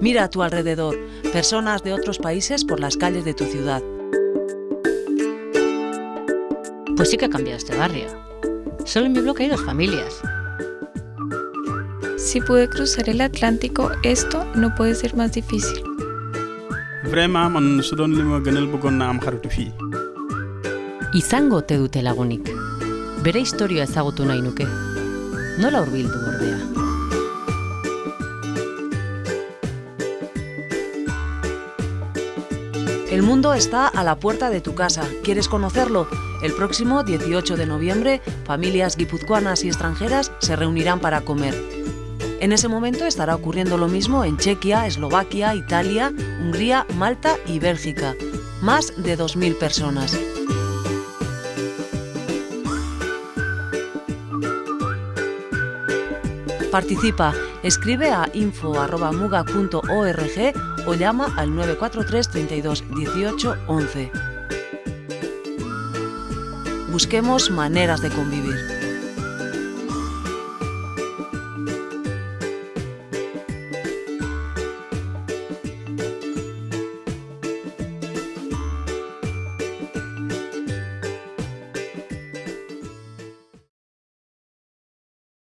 Mira a tu alrededor, personas de otros países por las calles de tu ciudad. Pues sí que ha cambiado este barrio. Solo en mi bloque hay dos familias. Si pude cruzar el Atlántico, esto no puede ser más difícil. Izango ote dute lagunik. Bere historia ezagutu nahi nuke. Nola hurbildu ordea? El mundo está a la puerta de tu casa. ¿Quieres conocerlo? El próximo 18 de noviembre, familias guipuzcoanas y extranjeras se reunirán para comer. En ese momento estará ocurriendo lo mismo en Chequia, Eslovaquia, Italia, Hungría, Malta y Bélgica. Más de 2.000 personas. Participa, escribe a info.muga.org o llama al 943 32 18 11. Busquemos maneras de convivir.